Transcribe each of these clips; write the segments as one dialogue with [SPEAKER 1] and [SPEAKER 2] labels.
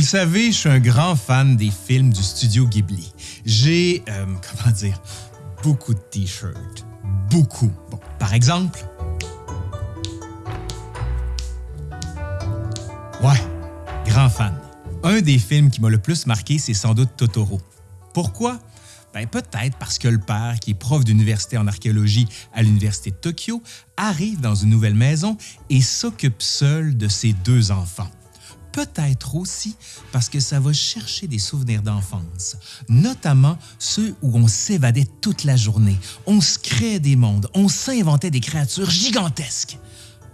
[SPEAKER 1] le savez, je suis un grand fan des films du studio Ghibli. J'ai, euh, comment dire, beaucoup de t-shirts. Beaucoup. Bon, par exemple... Ouais, grand fan. Un des films qui m'a le plus marqué, c'est sans doute Totoro. Pourquoi? Ben, peut-être parce que le père, qui est prof d'université en archéologie à l'Université de Tokyo, arrive dans une nouvelle maison et s'occupe seul de ses deux enfants. Peut-être aussi parce que ça va chercher des souvenirs d'enfance, notamment ceux où on s'évadait toute la journée, on se créait des mondes, on s'inventait des créatures gigantesques.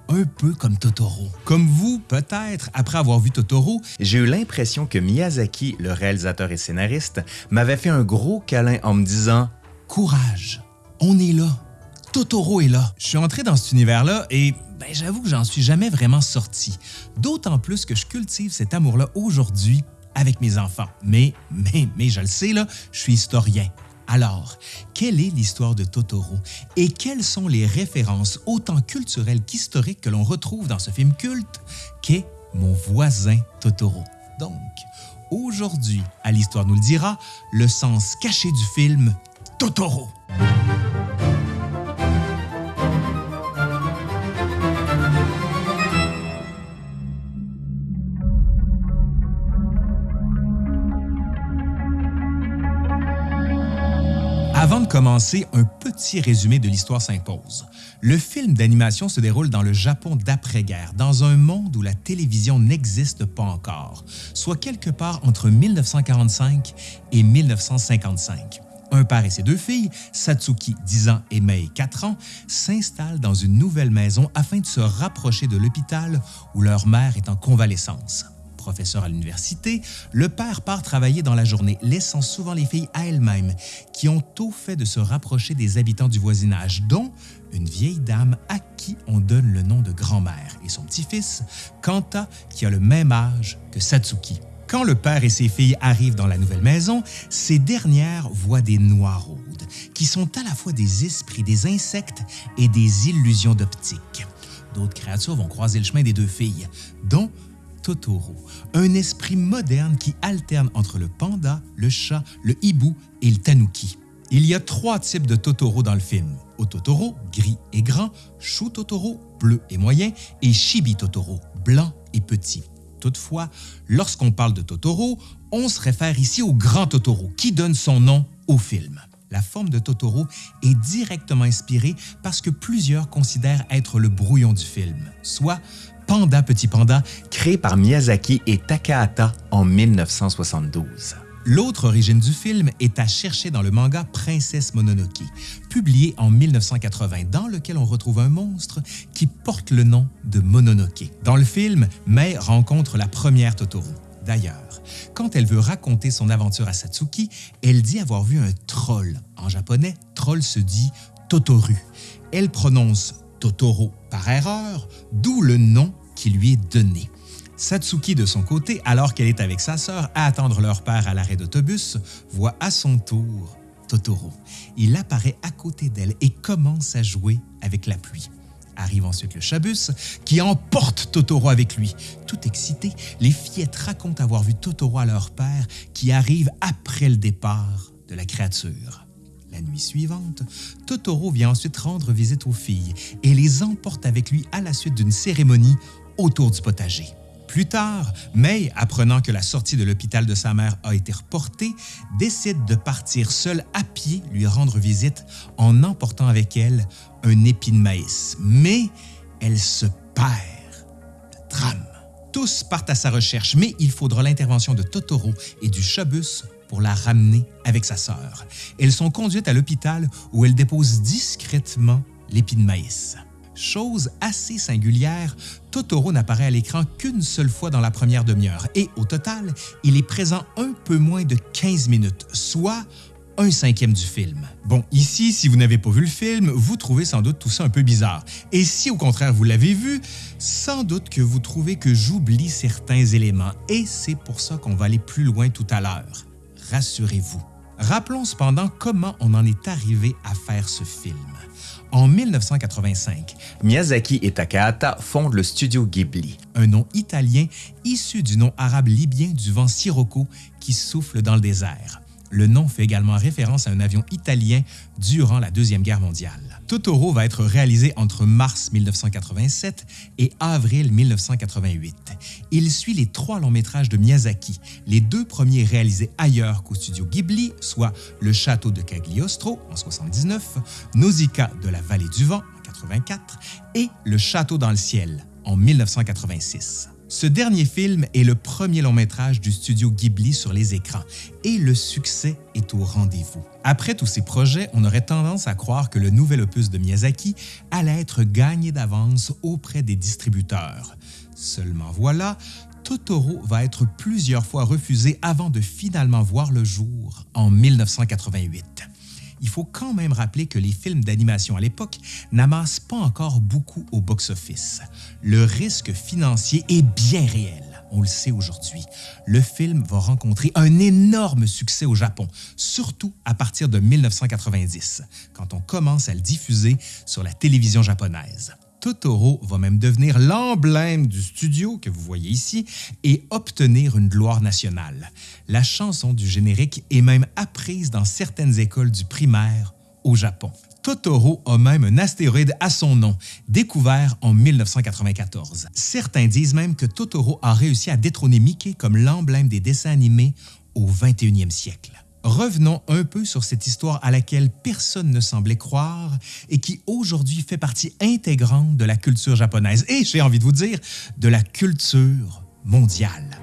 [SPEAKER 1] Un peu comme Totoro. Comme vous, peut-être, après avoir vu Totoro,
[SPEAKER 2] j'ai eu l'impression que Miyazaki, le réalisateur et scénariste, m'avait fait un gros câlin en me disant «
[SPEAKER 1] Courage, on est là, Totoro est là. » Je suis entré dans cet univers-là et ben, j'avoue que j'en suis jamais vraiment sorti, d'autant plus que je cultive cet amour-là aujourd'hui avec mes enfants. Mais, mais, mais je le sais, là, je suis historien. Alors, quelle est l'histoire de Totoro et quelles sont les références autant culturelles qu'historiques que l'on retrouve dans ce film culte qu'est Mon voisin Totoro? Donc, aujourd'hui, à l'Histoire nous le dira, le sens caché du film Totoro. Commencer, un petit résumé de l'histoire s'impose. Le film d'animation se déroule dans le Japon d'après-guerre, dans un monde où la télévision n'existe pas encore, soit quelque part entre 1945 et 1955. Un père et ses deux filles, Satsuki, 10 ans, et Mei, 4 ans, s'installent dans une nouvelle maison afin de se rapprocher de l'hôpital où leur mère est en convalescence professeur à l'université, le père part travailler dans la journée, laissant souvent les filles à elles-mêmes, qui ont tôt fait de se rapprocher des habitants du voisinage, dont une vieille dame à qui on donne le nom de grand-mère, et son petit-fils, Kanta, qui a le même âge que Satsuki. Quand le père et ses filles arrivent dans la nouvelle maison, ces dernières voient des noiraudes, qui sont à la fois des esprits, des insectes et des illusions d'optique. D'autres créatures vont croiser le chemin des deux filles, dont Totoro, un esprit moderne qui alterne entre le panda, le chat, le hibou et le tanuki. Il y a trois types de Totoro dans le film. Ototoro, gris et grand, Shu Totoro, bleu et moyen, et Shibi Totoro, blanc et petit. Toutefois, lorsqu'on parle de Totoro, on se réfère ici au grand Totoro qui donne son nom au film. La forme de Totoro est directement inspirée parce que plusieurs considèrent être le brouillon du film, soit Panda Petit Panda,
[SPEAKER 2] créé par Miyazaki et Takahata en 1972.
[SPEAKER 1] L'autre origine du film est à chercher dans le manga Princesse Mononoke, publié en 1980, dans lequel on retrouve un monstre qui porte le nom de Mononoke. Dans le film, Mei rencontre la première Totoro. D'ailleurs, quand elle veut raconter son aventure à Satsuki, elle dit avoir vu un troll. En japonais, troll se dit Totoru. Elle prononce Totoro par erreur, d'où le nom qui lui est donné. Satsuki, de son côté, alors qu'elle est avec sa sœur à attendre leur père à l'arrêt d'autobus, voit à son tour Totoro. Il apparaît à côté d'elle et commence à jouer avec la pluie. Arrive ensuite le chabus qui emporte Totoro avec lui. Tout excité, les fillettes racontent avoir vu Totoro à leur père qui arrive après le départ de la créature. La nuit suivante, Totoro vient ensuite rendre visite aux filles et les emporte avec lui à la suite d'une cérémonie autour du potager. Plus tard, May, apprenant que la sortie de l'hôpital de sa mère a été reportée, décide de partir seule à pied lui rendre visite en emportant avec elle un épi de maïs. Mais elle se perd. Drame. Tous partent à sa recherche, mais il faudra l'intervention de Totoro et du chabus pour la ramener avec sa sœur. Elles sont conduites à l'hôpital où elles déposent discrètement l'épi de maïs. Chose assez singulière, Totoro n'apparaît à l'écran qu'une seule fois dans la première demi-heure et au total, il est présent un peu moins de 15 minutes, soit un cinquième du film. Bon, ici, si vous n'avez pas vu le film, vous trouvez sans doute tout ça un peu bizarre. Et si au contraire vous l'avez vu, sans doute que vous trouvez que j'oublie certains éléments et c'est pour ça qu'on va aller plus loin tout à l'heure rassurez-vous, Rappelons cependant comment on en est arrivé à faire ce film. En 1985,
[SPEAKER 2] Miyazaki et Takahata fondent le studio Ghibli.
[SPEAKER 1] Un nom italien issu du nom arabe libyen du vent Sirocco qui souffle dans le désert. Le nom fait également référence à un avion italien durant la Deuxième Guerre mondiale. Totoro va être réalisé entre mars 1987 et avril 1988. Il suit les trois longs métrages de Miyazaki, les deux premiers réalisés ailleurs qu'au studio Ghibli, soit Le Château de Cagliostro en 79, Nausicaa de la Vallée du Vent en 84 et Le Château dans le ciel en 1986. Ce dernier film est le premier long métrage du studio Ghibli sur les écrans et le succès est au rendez-vous. Après tous ces projets, on aurait tendance à croire que le nouvel opus de Miyazaki allait être gagné d'avance auprès des distributeurs. Seulement voilà, Totoro va être plusieurs fois refusé avant de finalement voir le jour en 1988 il faut quand même rappeler que les films d'animation à l'époque n'amassent pas encore beaucoup au box-office. Le risque financier est bien réel. On le sait aujourd'hui. Le film va rencontrer un énorme succès au Japon, surtout à partir de 1990, quand on commence à le diffuser sur la télévision japonaise. Totoro va même devenir l'emblème du studio que vous voyez ici et obtenir une gloire nationale. La chanson du générique est même apprise dans certaines écoles du primaire au Japon. Totoro a même un astéroïde à son nom, découvert en 1994. Certains disent même que Totoro a réussi à détrôner Mickey comme l'emblème des dessins animés au 21e siècle revenons un peu sur cette histoire à laquelle personne ne semblait croire et qui aujourd'hui fait partie intégrante de la culture japonaise et, j'ai envie de vous dire, de la culture mondiale.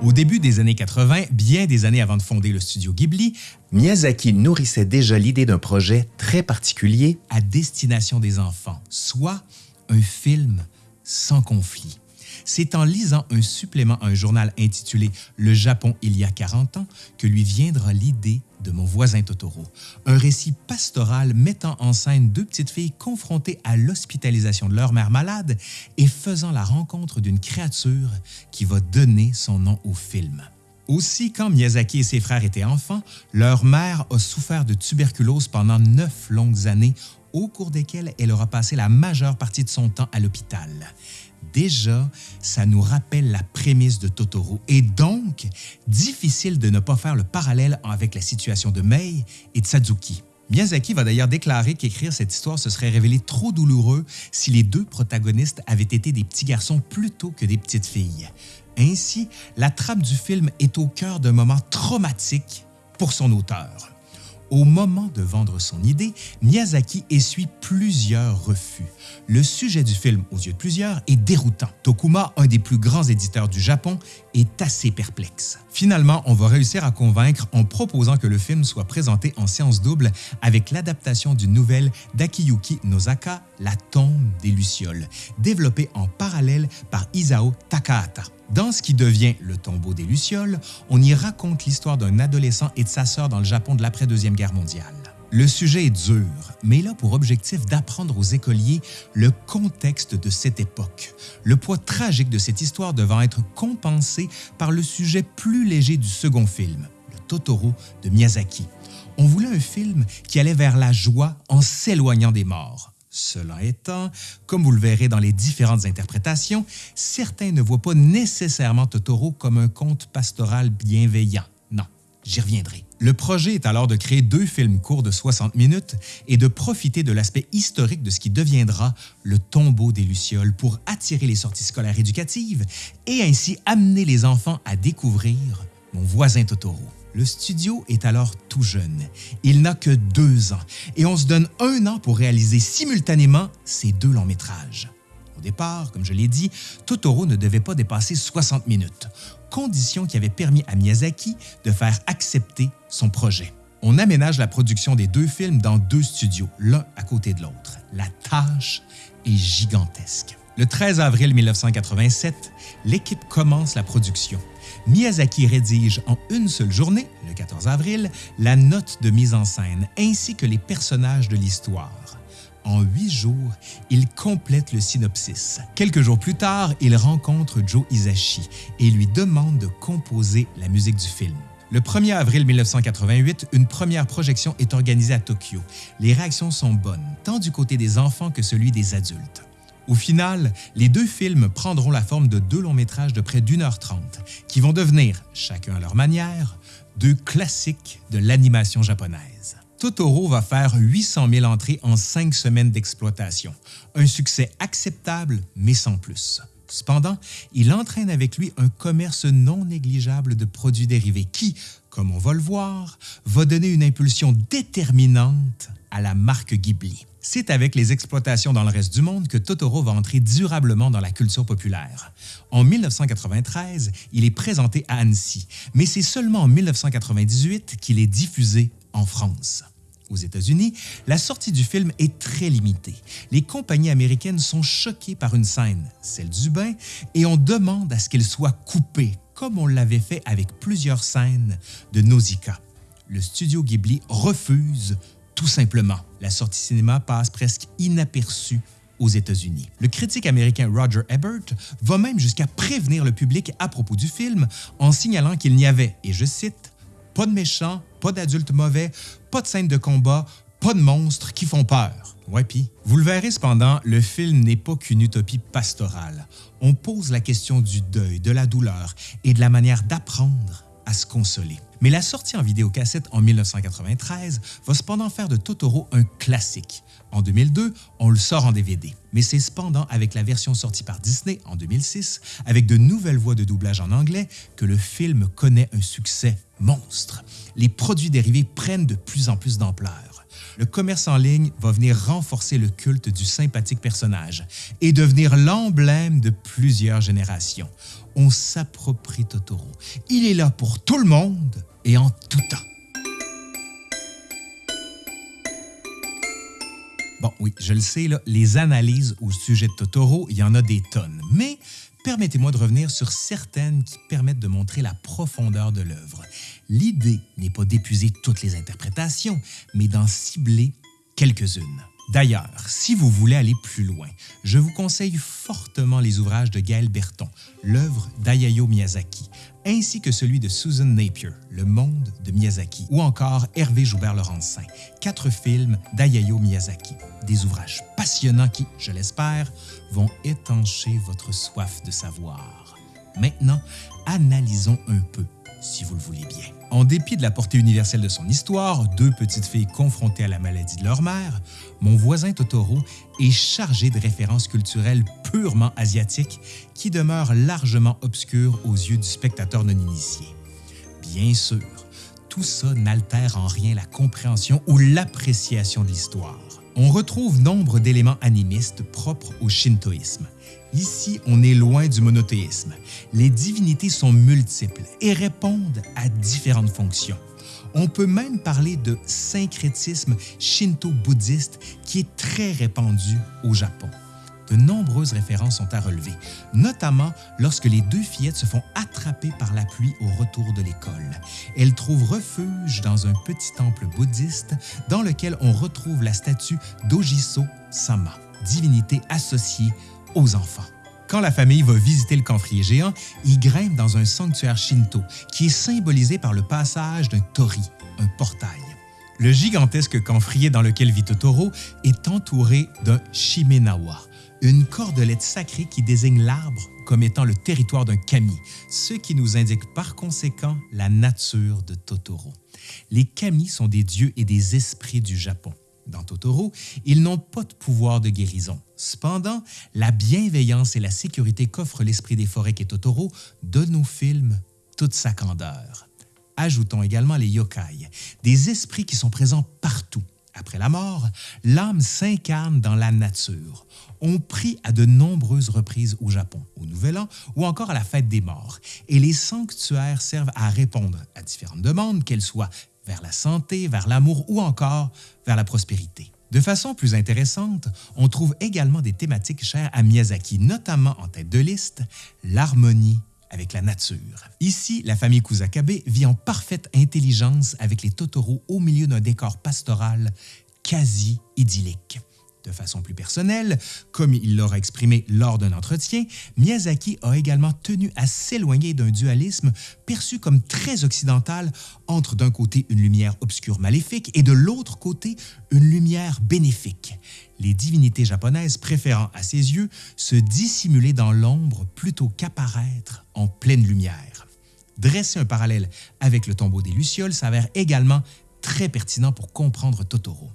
[SPEAKER 1] Au début des années 80, bien des années avant de fonder le studio Ghibli,
[SPEAKER 2] Miyazaki nourrissait déjà l'idée d'un projet très particulier
[SPEAKER 1] à destination des enfants, soit un film sans conflit. C'est en lisant un supplément à un journal intitulé Le Japon il y a 40 ans que lui viendra l'idée de mon voisin Totoro, un récit pastoral mettant en scène deux petites filles confrontées à l'hospitalisation de leur mère malade et faisant la rencontre d'une créature qui va donner son nom au film. Aussi, quand Miyazaki et ses frères étaient enfants, leur mère a souffert de tuberculose pendant neuf longues années, au cours desquelles elle aura passé la majeure partie de son temps à l'hôpital. Déjà, ça nous rappelle la prémisse de Totoro et donc difficile de ne pas faire le parallèle avec la situation de Mei et de Sadzuki. Miyazaki va d'ailleurs déclarer qu'écrire cette histoire se serait révélé trop douloureux si les deux protagonistes avaient été des petits garçons plutôt que des petites filles. Ainsi, la trame du film est au cœur d'un moment traumatique pour son auteur. Au moment de vendre son idée, Miyazaki essuie plusieurs refus. Le sujet du film, aux yeux de plusieurs, est déroutant. Tokuma, un des plus grands éditeurs du Japon, est assez perplexe. Finalement, on va réussir à convaincre en proposant que le film soit présenté en séance double avec l'adaptation d'une nouvelle d'Akiyuki Nozaka, La tombe des Lucioles, développée en parallèle par Isao Takahata. Dans ce qui devient Le tombeau des Lucioles, on y raconte l'histoire d'un adolescent et de sa sœur dans le Japon de l'après-deuxième guerre mondiale. Le sujet est dur, mais il a pour objectif d'apprendre aux écoliers le contexte de cette époque, le poids tragique de cette histoire devant être compensé par le sujet plus léger du second film, le Totoro de Miyazaki. On voulait un film qui allait vers la joie en s'éloignant des morts. Cela étant, comme vous le verrez dans les différentes interprétations, certains ne voient pas nécessairement Totoro comme un conte pastoral bienveillant. J'y reviendrai. Le projet est alors de créer deux films courts de 60 minutes et de profiter de l'aspect historique de ce qui deviendra le tombeau des Lucioles pour attirer les sorties scolaires éducatives et ainsi amener les enfants à découvrir mon voisin Totoro. Le studio est alors tout jeune. Il n'a que deux ans et on se donne un an pour réaliser simultanément ces deux longs métrages. Au départ, comme je l'ai dit, Totoro ne devait pas dépasser 60 minutes, condition qui avait permis à Miyazaki de faire accepter son projet. On aménage la production des deux films dans deux studios, l'un à côté de l'autre. La tâche est gigantesque. Le 13 avril 1987, l'équipe commence la production. Miyazaki rédige en une seule journée, le 14 avril, la note de mise en scène ainsi que les personnages de l'histoire. En huit jours, il complète le synopsis. Quelques jours plus tard, il rencontre Joe Hisashi et lui demande de composer la musique du film. Le 1er avril 1988, une première projection est organisée à Tokyo. Les réactions sont bonnes, tant du côté des enfants que celui des adultes. Au final, les deux films prendront la forme de deux longs métrages de près d'une heure trente, qui vont devenir, chacun à leur manière, deux classiques de l'animation japonaise. Totoro va faire 800 000 entrées en cinq semaines d'exploitation, un succès acceptable mais sans plus. Cependant, il entraîne avec lui un commerce non négligeable de produits dérivés qui, comme on va le voir, va donner une impulsion déterminante à la marque Ghibli. C'est avec les exploitations dans le reste du monde que Totoro va entrer durablement dans la culture populaire. En 1993, il est présenté à Annecy, mais c'est seulement en 1998 qu'il est diffusé en France. Aux États-Unis, la sortie du film est très limitée. Les compagnies américaines sont choquées par une scène, celle du bain, et on demande à ce qu'elle soit coupée, comme on l'avait fait avec plusieurs scènes de Nausicaa. Le studio Ghibli refuse tout simplement. La sortie cinéma passe presque inaperçue aux États-Unis. Le critique américain Roger Ebert va même jusqu'à prévenir le public à propos du film en signalant qu'il n'y avait, et je cite, pas de méchants, pas d'adultes mauvais, pas de scènes de combat, pas de monstres qui font peur. Ouais, pis. Vous le verrez cependant, le film n'est pas qu'une utopie pastorale. On pose la question du deuil, de la douleur et de la manière d'apprendre à se consoler. Mais la sortie en vidéocassette en 1993 va cependant faire de Totoro un classique. En 2002, on le sort en DVD. Mais c'est cependant avec la version sortie par Disney en 2006, avec de nouvelles voix de doublage en anglais, que le film connaît un succès monstre. Les produits dérivés prennent de plus en plus d'ampleur. Le commerce en ligne va venir renforcer le culte du sympathique personnage et devenir l'emblème de plusieurs générations on s'approprie Totoro. Il est là pour tout le monde et en tout temps. Bon, oui, je le sais, les analyses au sujet de Totoro, il y en a des tonnes, permettez-moi de revenir sur certaines qui permettent de montrer la profondeur de l'œuvre. L'idée n'est pas d'épuiser toutes les interprétations, mais d'en cibler quelques-unes. D'ailleurs, si vous voulez aller plus loin, je vous conseille fortement les ouvrages de Gaël Berton, l'œuvre d'Ayao Miyazaki, ainsi que celui de Susan Napier, Le monde de Miyazaki, ou encore Hervé Joubert-Laurencin, quatre films d'Ayao Miyazaki, des ouvrages passionnants qui, je l'espère, vont étancher votre soif de savoir. Maintenant, analysons un peu si vous le voulez bien. En dépit de la portée universelle de son histoire, deux petites filles confrontées à la maladie de leur mère, mon voisin Totoro est chargé de références culturelles purement asiatiques qui demeurent largement obscures aux yeux du spectateur non initié. Bien sûr, tout ça n'altère en rien la compréhension ou l'appréciation de l'histoire. On retrouve nombre d'éléments animistes propres au shintoïsme, Ici, on est loin du monothéisme. Les divinités sont multiples et répondent à différentes fonctions. On peut même parler de syncrétisme shinto-bouddhiste qui est très répandu au Japon. De nombreuses références sont à relever, notamment lorsque les deux fillettes se font attraper par la pluie au retour de l'école. Elles trouvent refuge dans un petit temple bouddhiste dans lequel on retrouve la statue d'Ojiso Sama, divinité associée aux enfants. Quand la famille va visiter le camphrier géant, ils grimpent dans un sanctuaire shinto qui est symbolisé par le passage d'un tori, un portail. Le gigantesque camphrier dans lequel vit Totoro est entouré d'un shimenawa, une cordelette sacrée qui désigne l'arbre comme étant le territoire d'un kami, ce qui nous indique par conséquent la nature de Totoro. Les kami sont des dieux et des esprits du Japon. Dans Totoro, ils n'ont pas de pouvoir de guérison. Cependant, la bienveillance et la sécurité qu'offre l'esprit des forêts qu'est Totoro donnent au film toute sa candeur. Ajoutons également les yokai, des esprits qui sont présents partout. Après la mort, l'âme s'incarne dans la nature. On prie à de nombreuses reprises au Japon, au Nouvel An ou encore à la fête des morts, et les sanctuaires servent à répondre à différentes demandes, qu'elles soient vers la santé, vers l'amour ou encore vers la prospérité. De façon plus intéressante, on trouve également des thématiques chères à Miyazaki, notamment en tête de liste, l'harmonie avec la nature. Ici, la famille Kusakabe vit en parfaite intelligence avec les Totoro au milieu d'un décor pastoral quasi idyllique. De façon plus personnelle, comme il l'aura exprimé lors d'un entretien, Miyazaki a également tenu à s'éloigner d'un dualisme perçu comme très occidental entre d'un côté une lumière obscure maléfique et de l'autre côté une lumière bénéfique, les divinités japonaises préférant à ses yeux se dissimuler dans l'ombre plutôt qu'apparaître en pleine lumière. Dresser un parallèle avec le tombeau des Lucioles s'avère également très pertinent pour comprendre Totoro.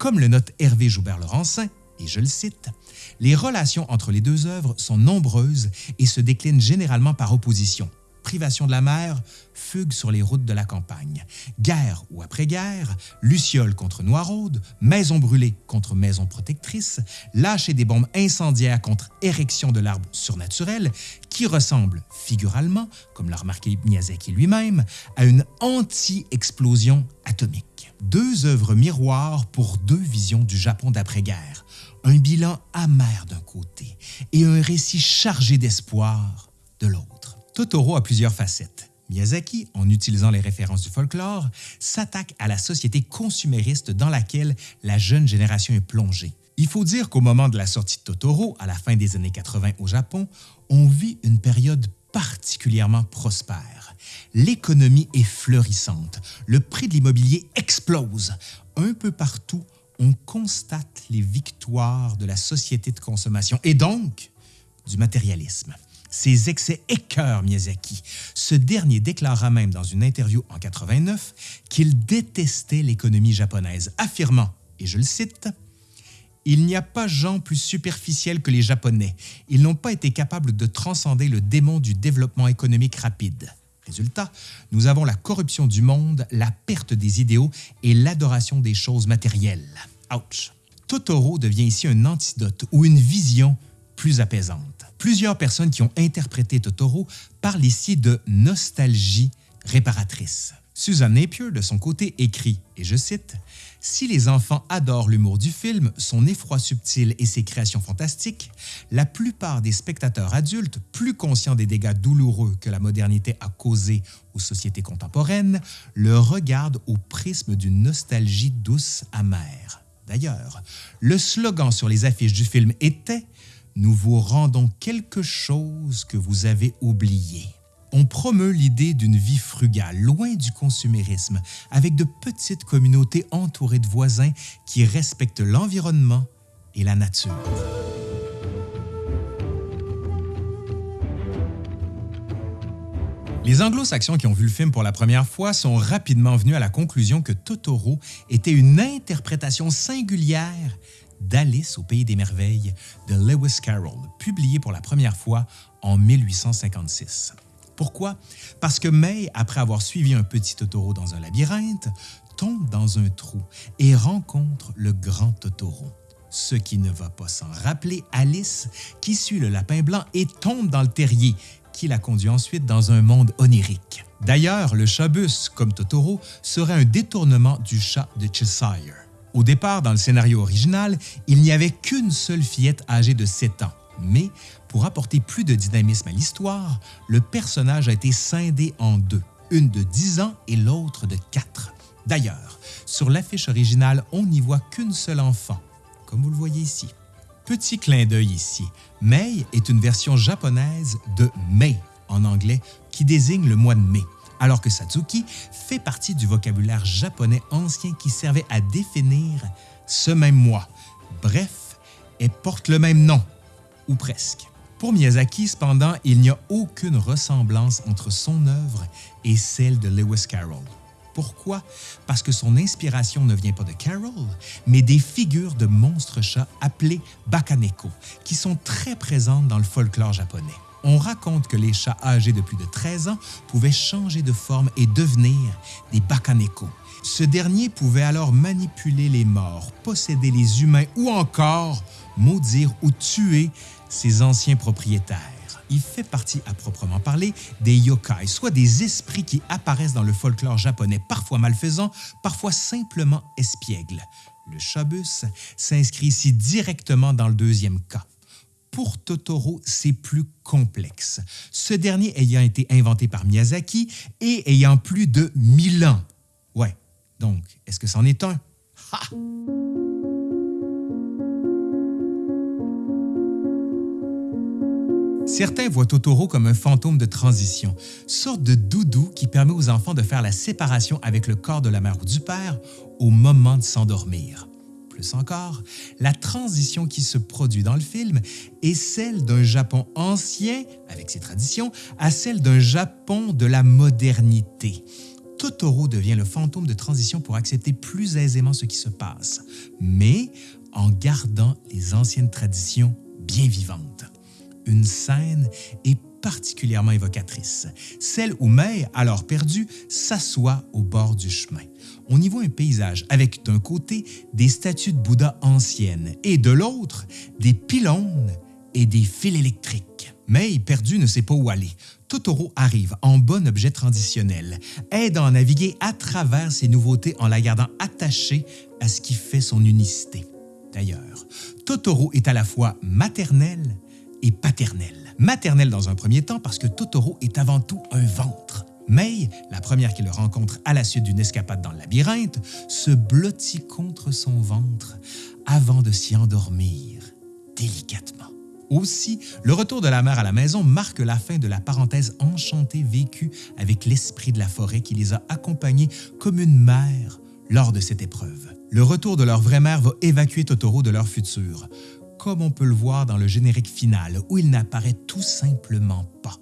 [SPEAKER 1] Comme le note Hervé Joubert-Laurencin, et je le cite, Les relations entre les deux œuvres sont nombreuses et se déclinent généralement par opposition. Privation de la mer, fugue sur les routes de la campagne. Guerre ou après-guerre, Luciole contre Noiraude, maison brûlée contre maison protectrice, lâcher des bombes incendiaires contre érection de l'arbre surnaturel, qui ressemble figuralement, comme l'a remarqué Miyazaki lui-même, à une anti-explosion atomique deux œuvres miroirs pour deux visions du Japon d'après-guerre, un bilan amer d'un côté et un récit chargé d'espoir de l'autre. Totoro a plusieurs facettes. Miyazaki, en utilisant les références du folklore, s'attaque à la société consumériste dans laquelle la jeune génération est plongée. Il faut dire qu'au moment de la sortie de Totoro, à la fin des années 80 au Japon, on vit une période particulièrement prospère. L'économie est fleurissante, le prix de l'immobilier explose. Un peu partout, on constate les victoires de la société de consommation et donc du matérialisme. Ces excès écœurent Miyazaki. Ce dernier déclara même dans une interview en 89 qu'il détestait l'économie japonaise, affirmant, et je le cite, il n'y a pas gens plus superficiels que les Japonais. Ils n'ont pas été capables de transcender le démon du développement économique rapide. Résultat, nous avons la corruption du monde, la perte des idéaux et l'adoration des choses matérielles. Ouch! Totoro devient ici un antidote ou une vision plus apaisante. Plusieurs personnes qui ont interprété Totoro parlent ici de nostalgie réparatrice. Susan Napier, de son côté, écrit, et je cite, Si les enfants adorent l'humour du film, son effroi subtil et ses créations fantastiques, la plupart des spectateurs adultes, plus conscients des dégâts douloureux que la modernité a causés aux sociétés contemporaines, le regardent au prisme d'une nostalgie douce amère. D'ailleurs, le slogan sur les affiches du film était Nous vous rendons quelque chose que vous avez oublié on promeut l'idée d'une vie frugale, loin du consumérisme, avec de petites communautés entourées de voisins qui respectent l'environnement et la nature. Les anglo-saxons qui ont vu le film pour la première fois sont rapidement venus à la conclusion que Totoro était une interprétation singulière d'Alice au Pays des Merveilles de Lewis Carroll, publié pour la première fois en 1856. Pourquoi? Parce que May, après avoir suivi un petit Totoro dans un labyrinthe, tombe dans un trou et rencontre le grand Totoro. Ce qui ne va pas s'en rappeler Alice, qui suit le lapin blanc et tombe dans le terrier, qui la conduit ensuite dans un monde onirique. D'ailleurs, le chat-bus, comme Totoro, serait un détournement du chat de Cheshire. Au départ, dans le scénario original, il n'y avait qu'une seule fillette âgée de 7 ans, mais pour apporter plus de dynamisme à l'histoire, le personnage a été scindé en deux, une de 10 ans et l'autre de 4. D'ailleurs, sur l'affiche originale, on n'y voit qu'une seule enfant, comme vous le voyez ici. Petit clin d'œil ici, Mei est une version japonaise de Mei en anglais qui désigne le mois de mai, alors que Satsuki fait partie du vocabulaire japonais ancien qui servait à définir ce même mois. Bref, elle porte le même nom, ou presque. Pour Miyazaki, cependant, il n'y a aucune ressemblance entre son œuvre et celle de Lewis Carroll. Pourquoi? Parce que son inspiration ne vient pas de Carroll, mais des figures de monstres chats appelés bakaneko, qui sont très présentes dans le folklore japonais. On raconte que les chats âgés de plus de 13 ans pouvaient changer de forme et devenir des bakaneko. Ce dernier pouvait alors manipuler les morts, posséder les humains ou encore maudire ou tuer ses anciens propriétaires. Il fait partie à proprement parler des yokai, soit des esprits qui apparaissent dans le folklore japonais, parfois malfaisants, parfois simplement espiègles. Le Shabus s'inscrit ici directement dans le deuxième cas. Pour Totoro, c'est plus complexe, ce dernier ayant été inventé par Miyazaki et ayant plus de 1000 ans. Ouais, donc, est-ce que c'en est un? Ha! Certains voient Totoro comme un fantôme de transition, sorte de doudou qui permet aux enfants de faire la séparation avec le corps de la mère ou du père au moment de s'endormir. Plus encore, la transition qui se produit dans le film est celle d'un Japon ancien, avec ses traditions, à celle d'un Japon de la modernité. Totoro devient le fantôme de transition pour accepter plus aisément ce qui se passe, mais en gardant les anciennes traditions bien vivantes une scène est particulièrement évocatrice, celle où Mei, alors perdue, s'assoit au bord du chemin. On y voit un paysage avec d'un côté des statues de Bouddha anciennes et de l'autre des pylônes et des fils électriques. Mei, perdue, ne sait pas où aller. Totoro arrive en bon objet transitionnel, aidant à naviguer à travers ces nouveautés en la gardant attachée à ce qui fait son unicité. D'ailleurs, Totoro est à la fois maternel et paternelle. Maternelle dans un premier temps parce que Totoro est avant tout un ventre. Mei, la première qu'il rencontre à la suite d'une escapade dans le labyrinthe, se blottit contre son ventre avant de s'y endormir délicatement. Aussi, le retour de la mère à la maison marque la fin de la parenthèse enchantée vécue avec l'esprit de la forêt qui les a accompagnés comme une mère lors de cette épreuve. Le retour de leur vraie mère va évacuer Totoro de leur futur comme on peut le voir dans le générique final, où il n'apparaît tout simplement pas.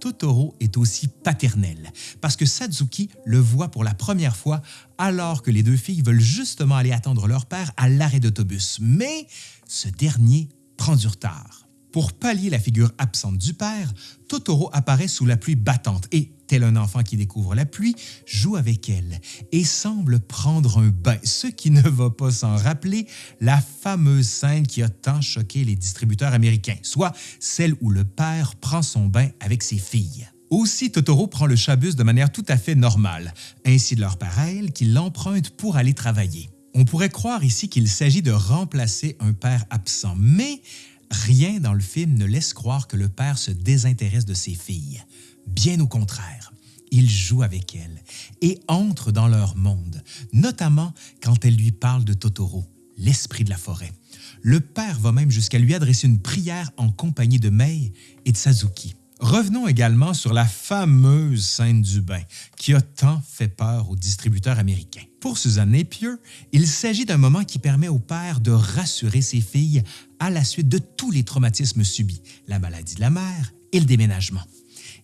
[SPEAKER 1] Totoro est aussi paternel, parce que Satsuki le voit pour la première fois alors que les deux filles veulent justement aller attendre leur père à l'arrêt d'autobus, mais ce dernier prend du retard. Pour pallier la figure absente du père, Totoro apparaît sous la pluie battante et, tel un enfant qui découvre la pluie, joue avec elle et semble prendre un bain, ce qui ne va pas sans rappeler la fameuse scène qui a tant choqué les distributeurs américains, soit celle où le père prend son bain avec ses filles. Aussi, Totoro prend le chabus de manière tout à fait normale, ainsi de leur elle qui l'emprunte pour aller travailler. On pourrait croire ici qu'il s'agit de remplacer un père absent, mais Rien dans le film ne laisse croire que le père se désintéresse de ses filles. Bien au contraire, il joue avec elles et entre dans leur monde, notamment quand elle lui parle de Totoro, l'esprit de la forêt. Le père va même jusqu'à lui adresser une prière en compagnie de Mei et de Sazuki. Revenons également sur la fameuse scène du bain qui a tant fait peur aux distributeurs américains. Pour Suzanne Napier, il s'agit d'un moment qui permet au père de rassurer ses filles à la suite de tous les traumatismes subis, la maladie de la mère et le déménagement.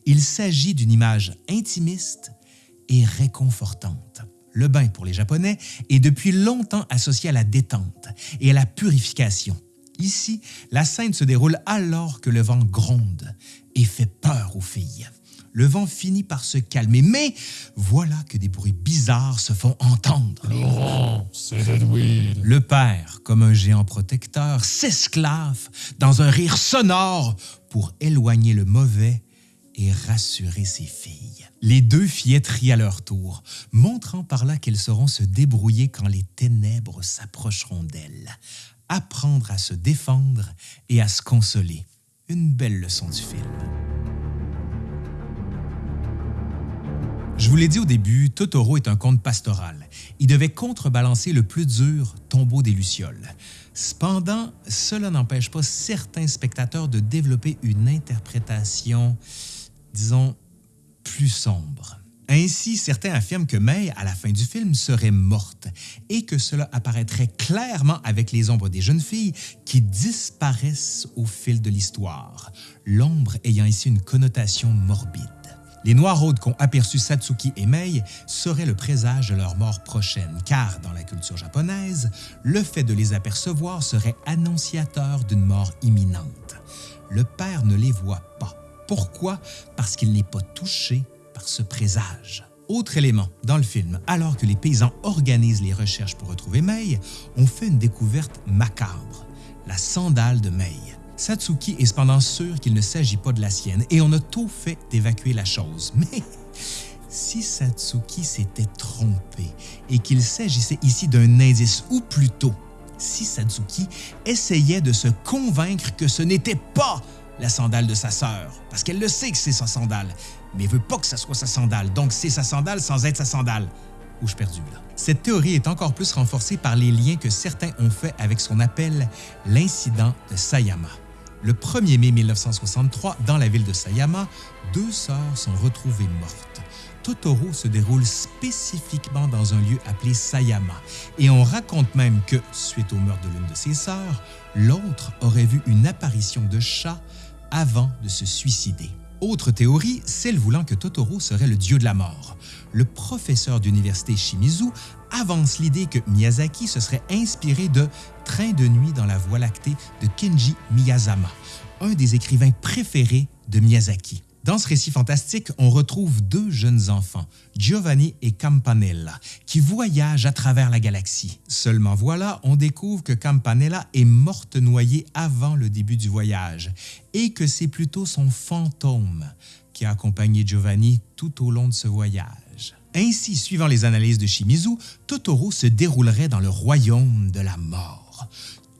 [SPEAKER 1] Il s'agit d'une image intimiste et réconfortante. Le bain pour les Japonais est depuis longtemps associé à la détente et à la purification. Ici, la scène se déroule alors que le vent gronde et fait peur aux filles. Le vent finit par se calmer, mais voilà que des bruits bizarres se font entendre.
[SPEAKER 3] Laurent, c'est Edwin.
[SPEAKER 1] Le père, comme un géant protecteur, s'esclave dans un rire sonore pour éloigner le mauvais et rassurer ses filles. Les deux fillettes rient à leur tour, montrant par là qu'elles sauront se débrouiller quand les ténèbres s'approcheront d'elles apprendre à se défendre et à se consoler. Une belle leçon du film. Je vous l'ai dit au début, Totoro est un conte pastoral. Il devait contrebalancer le plus dur tombeau des Lucioles. Cependant, cela n'empêche pas certains spectateurs de développer une interprétation, disons, plus sombre. Ainsi, certains affirment que May, à la fin du film, serait morte et que cela apparaîtrait clairement avec les ombres des jeunes filles qui disparaissent au fil de l'histoire, l'ombre ayant ici une connotation morbide. Les Noiraudes qu'ont aperçu Satsuki et Mei seraient le présage de leur mort prochaine, car dans la culture japonaise, le fait de les apercevoir serait annonciateur d'une mort imminente. Le père ne les voit pas. Pourquoi? Parce qu'il n'est pas touché par ce présage. Autre élément, dans le film, alors que les paysans organisent les recherches pour retrouver Mei, on fait une découverte macabre, la sandale de Mei. Satsuki est cependant sûr qu'il ne s'agit pas de la sienne et on a tout fait d'évacuer la chose. Mais si Satsuki s'était trompé et qu'il s'agissait ici d'un indice, ou plutôt, si Satsuki essayait de se convaincre que ce n'était pas la sandale de sa sœur, parce qu'elle le sait que c'est sa sandale, mais veut pas que ça soit sa sandale, donc c'est sa sandale sans être sa sandale. Où je perdu là. Cette théorie est encore plus renforcée par les liens que certains ont faits avec ce qu'on appelle l'incident de Sayama. Le 1er mai 1963, dans la ville de Sayama, deux sœurs sont retrouvées mortes. Totoro se déroule spécifiquement dans un lieu appelé Sayama, et on raconte même que, suite au meurtre de l'une de ses sœurs, l'autre aurait vu une apparition de chat avant de se suicider. Autre théorie, celle voulant que Totoro serait le dieu de la mort. Le professeur d'université Shimizu avance l'idée que Miyazaki se serait inspiré de Train de nuit dans la Voie lactée de Kenji Miyazama, un des écrivains préférés de Miyazaki. Dans ce récit fantastique, on retrouve deux jeunes enfants, Giovanni et Campanella, qui voyagent à travers la galaxie. Seulement voilà, on découvre que Campanella est morte noyée avant le début du voyage et que c'est plutôt son fantôme qui a accompagné Giovanni tout au long de ce voyage. Ainsi, suivant les analyses de Shimizu, Totoro se déroulerait dans le royaume de la mort.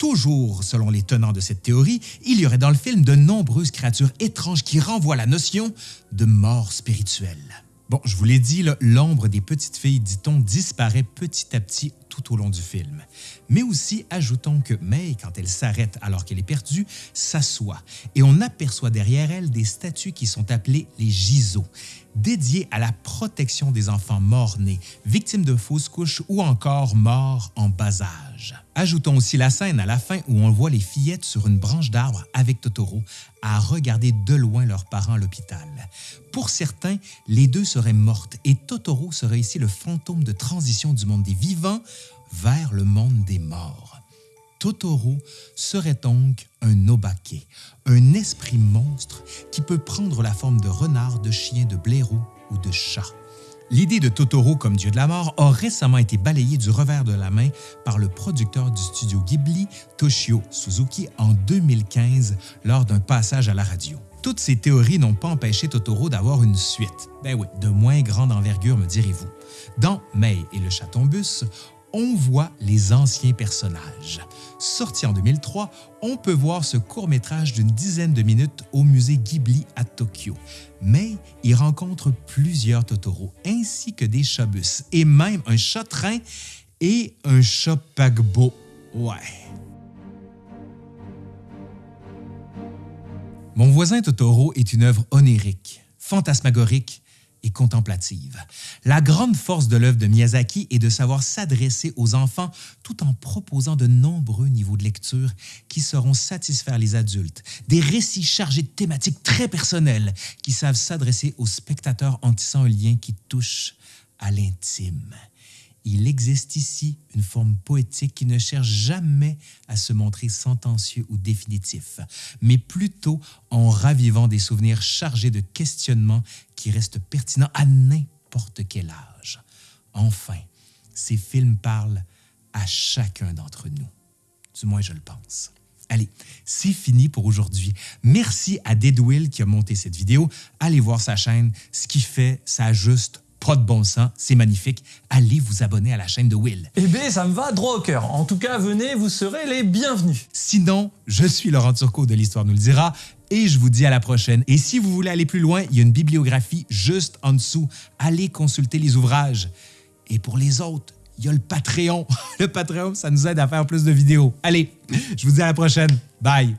[SPEAKER 1] Toujours selon les tenants de cette théorie, il y aurait dans le film de nombreuses créatures étranges qui renvoient la notion de mort spirituelle. Bon, je vous l'ai dit, l'ombre des petites filles, dit-on, disparaît petit à petit tout au long du film. Mais aussi, ajoutons que May, quand elle s'arrête alors qu'elle est perdue, s'assoit et on aperçoit derrière elle des statues qui sont appelées les giseaux, dédiées à la protection des enfants morts-nés, victimes de fausses couches ou encore morts en bas âge. Ajoutons aussi la scène à la fin où on voit les fillettes sur une branche d'arbre avec Totoro à regarder de loin leurs parents à l'hôpital. Pour certains, les deux seraient mortes et Totoro serait ici le fantôme de transition du monde des vivants vers le monde des morts. Totoro serait donc un obake, un esprit monstre qui peut prendre la forme de renard, de chien, de blaireau ou de chat. L'idée de Totoro comme dieu de la mort a récemment été balayée du revers de la main par le producteur du studio Ghibli, Toshio Suzuki, en 2015 lors d'un passage à la radio. Toutes ces théories n'ont pas empêché Totoro d'avoir une suite. Ben oui, de moins grande envergure, me direz-vous. Dans May et le chaton-bus, on voit les anciens personnages. Sorti en 2003, on peut voir ce court-métrage d'une dizaine de minutes au musée Ghibli à Tokyo. Mais il rencontre plusieurs Totoro, ainsi que des chat-bus, et même un chat-train et un chat paquebot. Ouais. Mon voisin Totoro est une œuvre onirique, fantasmagorique et contemplative. La grande force de l'œuvre de Miyazaki est de savoir s'adresser aux enfants tout en proposant de nombreux niveaux de lecture qui sauront satisfaire les adultes. Des récits chargés de thématiques très personnelles qui savent s'adresser aux spectateurs en tissant un lien qui touche à l'intime il existe ici une forme poétique qui ne cherche jamais à se montrer sentencieux ou définitif, mais plutôt en ravivant des souvenirs chargés de questionnements qui restent pertinents à n'importe quel âge. Enfin, ces films parlent à chacun d'entre nous. Du moins, je le pense. Allez, c'est fini pour aujourd'hui. Merci à Deadwill qui a monté cette vidéo. Allez voir sa chaîne. Ce qu'il fait, ça juste pas de bon sens, c'est magnifique. Allez vous abonner à la chaîne de Will.
[SPEAKER 4] Eh bien, ça me va droit au cœur. En tout cas, venez, vous serez les bienvenus.
[SPEAKER 1] Sinon, je suis Laurent Turcot de l'Histoire nous le dira et je vous dis à la prochaine. Et si vous voulez aller plus loin, il y a une bibliographie juste en dessous. Allez consulter les ouvrages. Et pour les autres, il y a le Patreon. Le Patreon, ça nous aide à faire plus de vidéos. Allez, je vous dis à la prochaine. Bye.